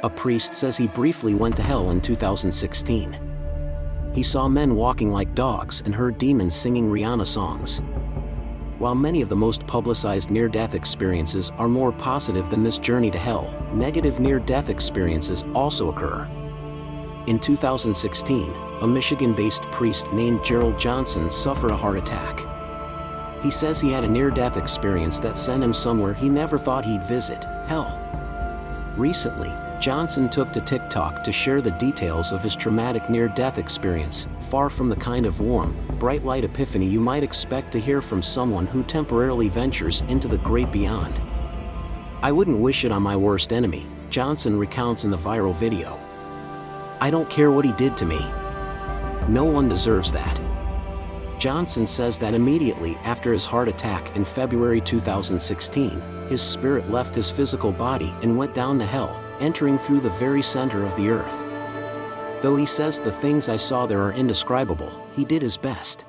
A priest says he briefly went to hell in 2016. He saw men walking like dogs and heard demons singing Rihanna songs. While many of the most publicized near-death experiences are more positive than this journey to hell, negative near-death experiences also occur. In 2016, a Michigan-based priest named Gerald Johnson suffered a heart attack. He says he had a near-death experience that sent him somewhere he never thought he'd visit, hell. Recently, Johnson took to TikTok to share the details of his traumatic near-death experience, far from the kind of warm, bright light epiphany you might expect to hear from someone who temporarily ventures into the great beyond. I wouldn't wish it on my worst enemy, Johnson recounts in the viral video. I don't care what he did to me. No one deserves that. Johnson says that immediately after his heart attack in February 2016, his spirit left his physical body and went down to hell, entering through the very center of the earth. Though he says the things I saw there are indescribable, he did his best.